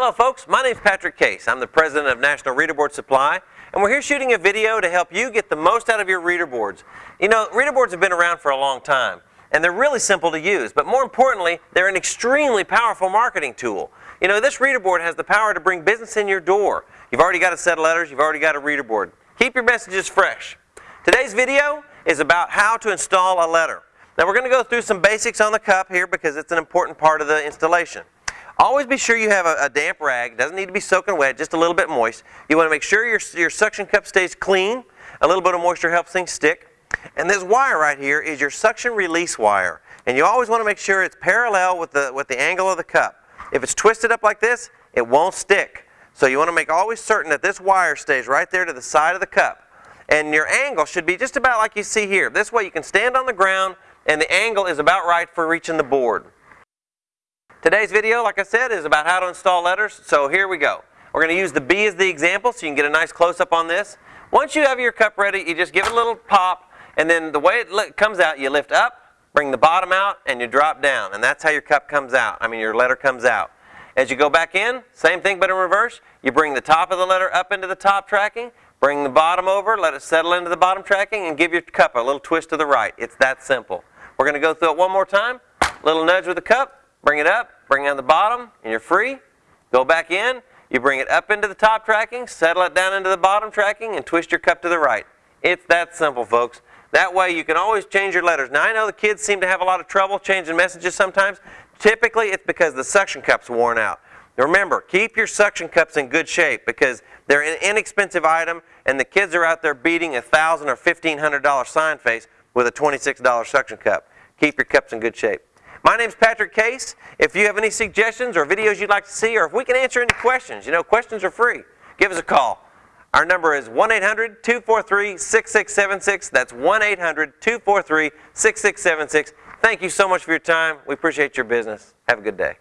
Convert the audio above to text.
Hello folks, my name is Patrick Case. I'm the president of National Reader Board Supply and we're here shooting a video to help you get the most out of your reader boards. You know, reader boards have been around for a long time and they're really simple to use, but more importantly, they're an extremely powerful marketing tool. You know, this reader board has the power to bring business in your door. You've already got a set of letters, you've already got a reader board. Keep your messages fresh. Today's video is about how to install a letter. Now we're going to go through some basics on the cup here because it's an important part of the installation. Always be sure you have a, a, damp rag. doesn't need to be soaking wet, just a little bit moist. You want to make sure your, your suction cup stays clean. A little bit of moisture helps things stick. And this wire right here is your suction release wire. And you always want to make sure it's parallel with the, with the angle of the cup. If it's twisted up like this, it won't stick. So you want to make always certain that this wire stays right there to the side of the cup. And your angle should be just about like you see here. This way you can stand on the ground and the angle is about right for reaching the board. Today's video, like I said, is about how to install letters, so here we go. We're going to use the B as the example so you can get a nice close-up on this. Once you have your cup ready, you just give it a little pop, and then the way it comes out, you lift up, bring the bottom out, and you drop down, and that's how your cup comes out. I mean, your letter comes out. As you go back in, same thing but in reverse. You bring the top of the letter up into the top tracking, bring the bottom over, let it settle into the bottom tracking, and give your cup a little twist to the right. It's that simple. We're going to go through it one more time. Little nudge with the cup, Bring it up, bring it on the bottom, and you're free. Go back in, you bring it up into the top tracking, settle it down into the bottom tracking, and twist your cup to the right. It's that simple, folks. That way you can always change your letters. Now I know the kids seem to have a lot of trouble changing messages sometimes. Typically it's because the suction cup's worn out. Remember, keep your suction cups in good shape because they're an inexpensive item and the kids are out there beating a 1,000 or $1,500 sign face with a $26 suction cup. Keep your cups in good shape. My name is Patrick Case. If you have any suggestions or videos you'd like to see, or if we can answer any questions, you know, questions are free, give us a call. Our number is 1-800-243-6676. That's 1-800-243-6676. Thank you so much for your time. We appreciate your business. Have a good day.